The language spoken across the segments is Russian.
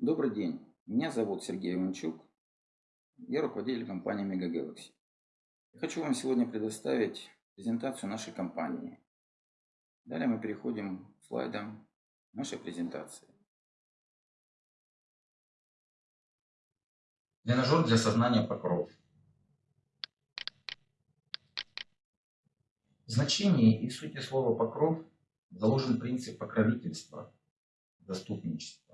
Добрый день, меня зовут Сергей Иванчук, я руководитель компании. Я хочу вам сегодня предоставить презентацию нашей компании. Далее мы переходим к слайдам нашей презентации. Тренажер для сознания покров. В значении и сути слова покров заложен принцип покровительства, заступничества.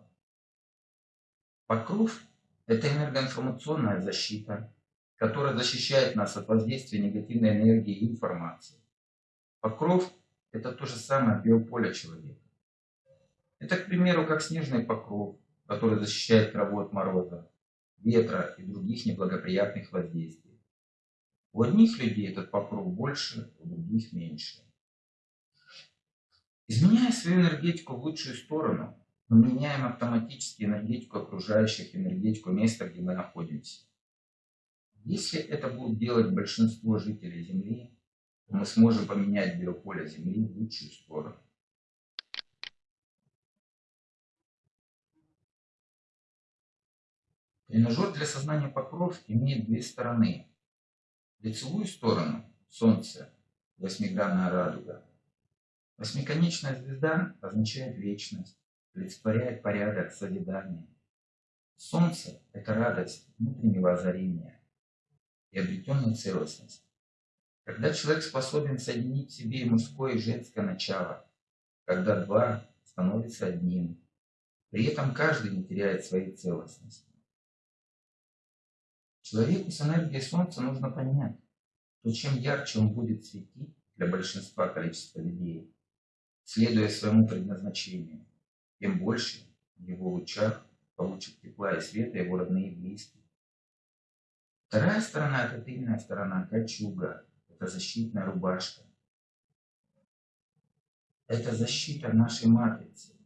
Покров – это энергоинформационная защита, которая защищает нас от воздействия негативной энергии и информации. Покров – это то же самое биополе человека. Это, к примеру, как снежный покров, который защищает траву от мороза, ветра и других неблагоприятных воздействий. У одних людей этот покров больше, у других меньше. Изменяя свою энергетику в лучшую сторону, мы меняем автоматически энергетику окружающих, энергетику места, где мы находимся. Если это будет делать большинство жителей Земли, мы сможем поменять биополе Земли в лучшую сторону. Тренажер для сознания покров имеет две стороны. Лицевую сторону – Солнце, восьмигранная радуга. Восьмиконечная звезда означает вечность олицетворяет порядок, созидание. Солнце – это радость внутреннего озарения и обретенная целостность. Когда человек способен соединить в себе мужское и женское начало, когда два становятся одним, при этом каждый не теряет своей целостности. Человеку с энергией Солнца нужно понять, что чем ярче он будет светить для большинства количества людей, следуя своему предназначению, тем больше в его лучах получат тепла и света его родные и близкие. Вторая сторона – это тыльная сторона, кольчуга, это защитная рубашка. Это защита нашей матрицы,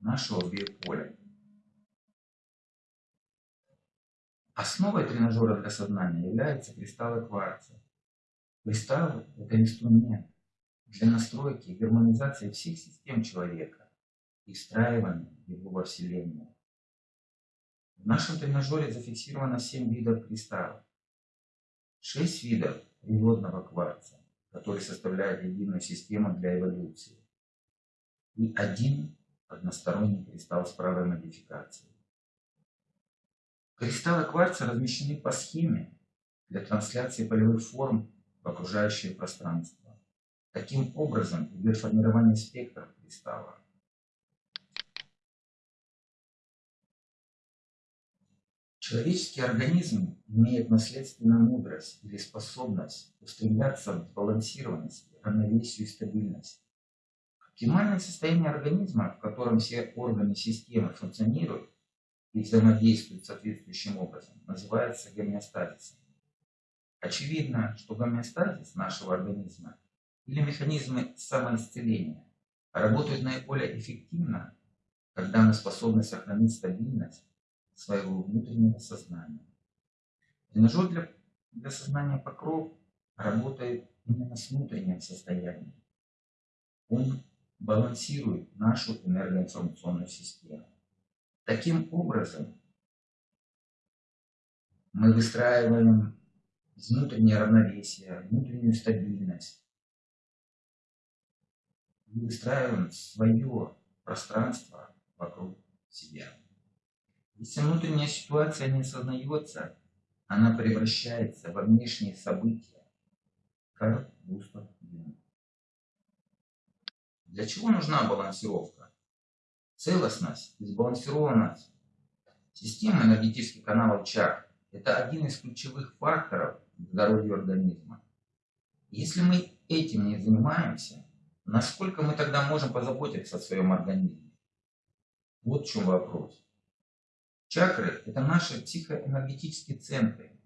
нашего биополя. Основой тренажера для сознания является кристаллы кварца. Кристаллы – это инструмент для настройки и гармонизации всех систем человека и встраивания его во Вселенную. В нашем тренажере зафиксировано 7 видов кристаллов, 6 видов природного кварца, который составляет единую систему для эволюции, и один односторонний кристалл с правой модификацией. Кристаллы кварца размещены по схеме для трансляции полевых форм в окружающее пространство. Таким образом идет формирование спектров кристалла. Человеческий организм имеет наследственную мудрость или способность устремляться в сбалансированность, равновесию и стабильность. Оптимальное состояние организма, в котором все органы системы функционируют и взаимодействуют соответствующим образом, называется гомеостазисом. Очевидно, что гомеостазис нашего организма или механизмы самоисцеления работают наиболее эффективно, когда мы способны сохранить стабильность своего внутреннего сознания. Тренажер для, для сознания покров работает именно с внутренним состоянием. Он балансирует нашу энергоинформационную систему. Таким образом, мы выстраиваем внутреннее равновесие, внутреннюю стабильность. И выстраиваем свое пространство вокруг себя. Если внутренняя ситуация не осознается, она превращается во внешние события. Карл Густав Юнг. Для чего нужна балансировка? Целостность и сбалансированность системы энергетических каналов чакр – это один из ключевых факторов здоровья организма. Если мы этим не занимаемся, насколько мы тогда можем позаботиться о своем организме? Вот в чем вопрос. Чакры – это наши психоэнергетические центры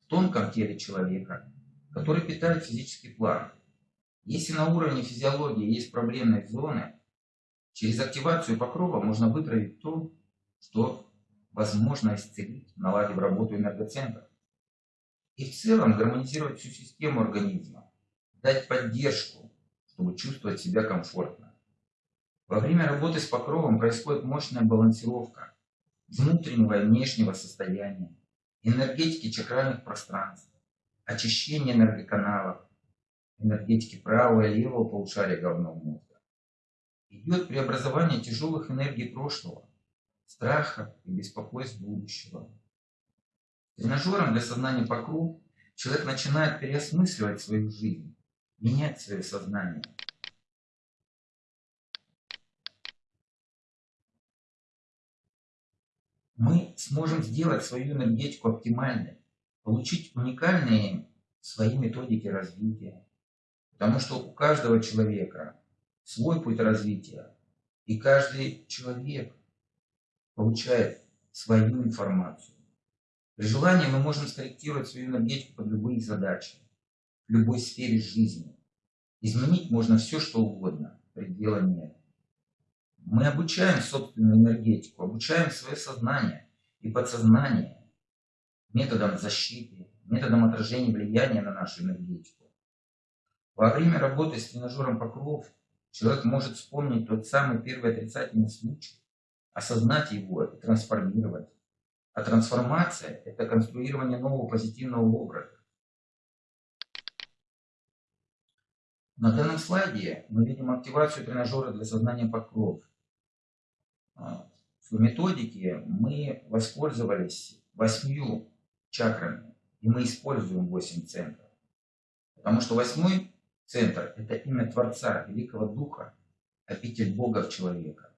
в тонком теле человека, которые питают физический план. Если на уровне физиологии есть проблемные зоны, через активацию покрова можно вытравить то, что возможно исцелить, наладив работу энергоцентров. И в целом гармонизировать всю систему организма, дать поддержку, чтобы чувствовать себя комфортно. Во время работы с покровом происходит мощная балансировка – внутреннего и внешнего состояния, энергетики чакральных пространств, очищения энергоканалов, энергетики правого и левого полушария головного мозга. Идет преобразование тяжелых энергий прошлого, страха и беспокойств будущего. Тренажером для сознания покров человек начинает переосмысливать свою жизнь, менять свое сознание. Мы сможем сделать свою энергетику оптимальной, получить уникальные свои методики развития. Потому что у каждого человека свой путь развития, и каждый человек получает свою информацию. При желании мы можем скорректировать свою энергетику под любые задачи, в любой сфере жизни. Изменить можно все, что угодно, предела нет. Мы обучаем собственную энергетику, обучаем свое сознание и подсознание методом защиты, методом отражения влияния на нашу энергетику. Во время работы с тренажером покров человек может вспомнить тот самый первый отрицательный случай, осознать его и трансформировать. А трансформация – это конструирование нового позитивного образа. На данном слайде мы видим активацию тренажера для сознания покров. А, в методике мы воспользовались восьмью чакрами, и мы используем восемь центров. Потому что восьмой центр – это имя Творца, Великого Духа, обитель Бога в человека.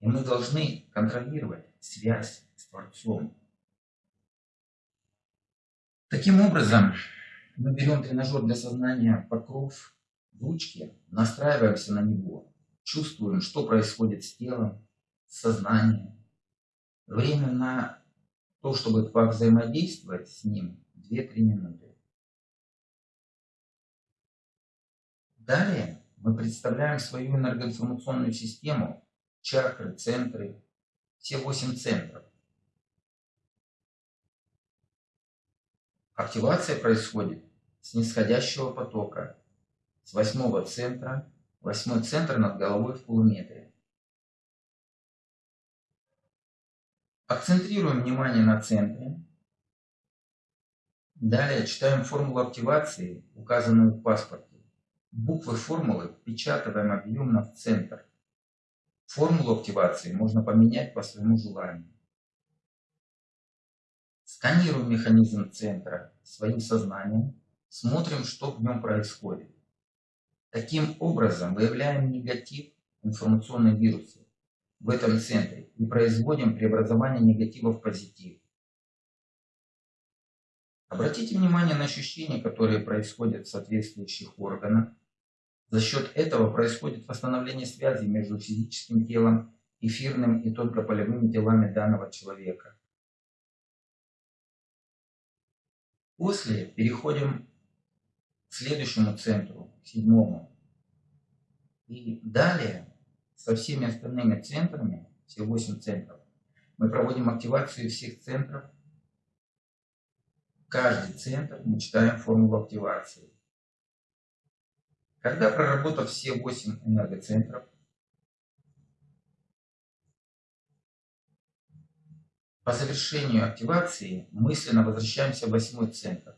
И мы должны контролировать связь с Творцом. Таким образом, мы берем тренажер для сознания покров в ручке, настраиваемся на него, чувствуем, что происходит с телом, с сознанием. Время на то, чтобы взаимодействовать с ним, 2-3 минуты. Далее мы представляем свою энергоинформационную систему, чакры, центры, все восемь центров. Активация происходит с нисходящего потока, с восьмого центра, восьмой центр над головой в полуметре. Акцентрируем внимание на центре. Далее читаем формулу активации, указанную в паспорте. Буквы формулы впечатываем объемно в центр. Формулу активации можно поменять по своему желанию. Сканируем механизм центра своим сознанием, смотрим, что в нем происходит. Таким образом выявляем негатив информационной вирусы в этом центре и производим преобразование негатива в позитив. Обратите внимание на ощущения, которые происходят в соответствующих органах, за счет этого происходит восстановление связи между физическим телом, эфирным и тонкополевыми телами данного человека. После переходим к следующему центру, к седьмому. И далее со всеми остальными центрами, все восемь центров, мы проводим активацию всех центров. Каждый центр мы читаем формулу активации. Когда проработав все 8 энергоцентров, по завершению активации мысленно возвращаемся в восьмой центр.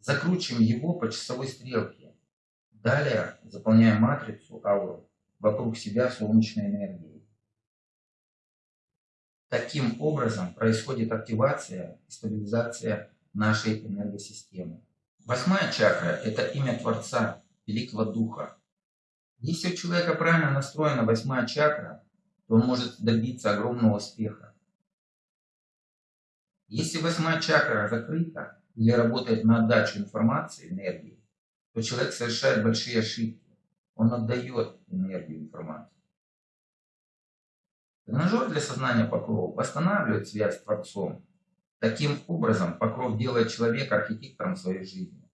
Закручиваем его по часовой стрелке. Далее заполняем матрицу ауру вокруг себя солнечной энергией. Таким образом происходит активация и стабилизация нашей энергосистемы. Восьмая чакра – это имя Творца, великого духа. Если у человека правильно настроена восьмая чакра, то он может добиться огромного успеха. Если восьмая чакра закрыта или работает на отдачу информации, энергии, то человек совершает большие ошибки. Он отдает энергию информации. Тренажер для сознания покров восстанавливает связь с Творцом. Таким образом, покров делает человека архитектором своей жизни.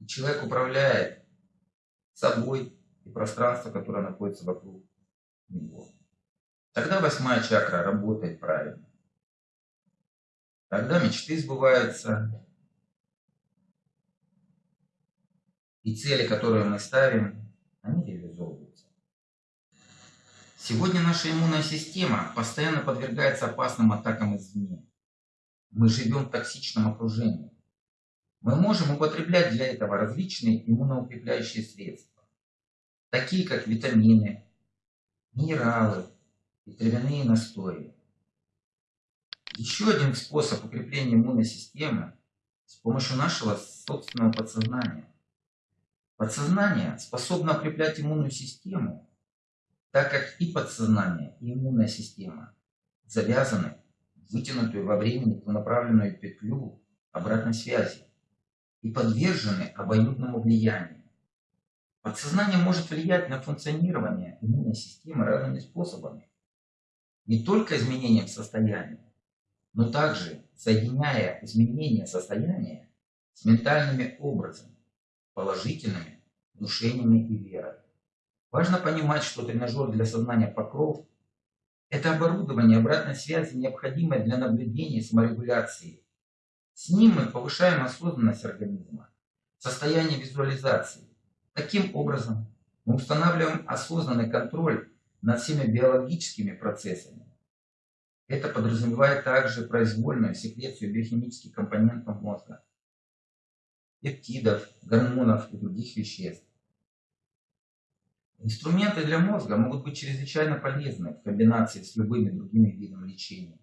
И человек управляет собой и пространство, которое находится вокруг него. Тогда восьмая чакра работает правильно. Тогда мечты сбываются, и цели, которые мы ставим, они реализовываются. Сегодня наша иммунная система постоянно подвергается опасным атакам извне. Мы живем в токсичном окружении. Мы можем употреблять для этого различные иммуноукрепляющие средства, такие как витамины, минералы и травяные настои. Еще один способ укрепления иммунной системы с помощью нашего собственного подсознания. Подсознание способно укреплять иммунную систему, так как и подсознание, и иммунная система завязаны в вытянутую во времени направленную петлю обратной связи и подвержены обоюдному влиянию. Подсознание может влиять на функционирование иммунной системы разными способами. Не только изменением состояния, но также соединяя изменение состояния с ментальными образами, положительными внушениями и верой. Важно понимать, что тренажер для сознания покров – это оборудование обратной связи, необходимое для наблюдения и саморегуляции. С ним мы повышаем осознанность организма, состояние визуализации. Таким образом, мы устанавливаем осознанный контроль над всеми биологическими процессами, это подразумевает также произвольную секрецию биохимических компонентов мозга, пептидов, гормонов и других веществ. Инструменты для мозга могут быть чрезвычайно полезны в комбинации с любыми другими видами лечения.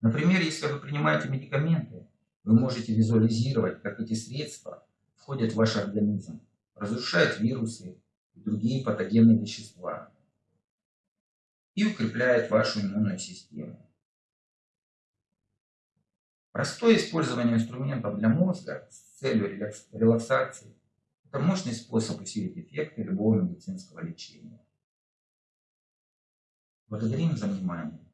Например, если вы принимаете медикаменты, вы можете визуализировать, как эти средства входят в ваш организм, разрушают вирусы и другие патогенные вещества и укрепляют вашу иммунную систему. Простое использование инструментов для мозга с целью релаксации – это мощный способ усилить эффекты любого медицинского лечения. Благодарим за внимание.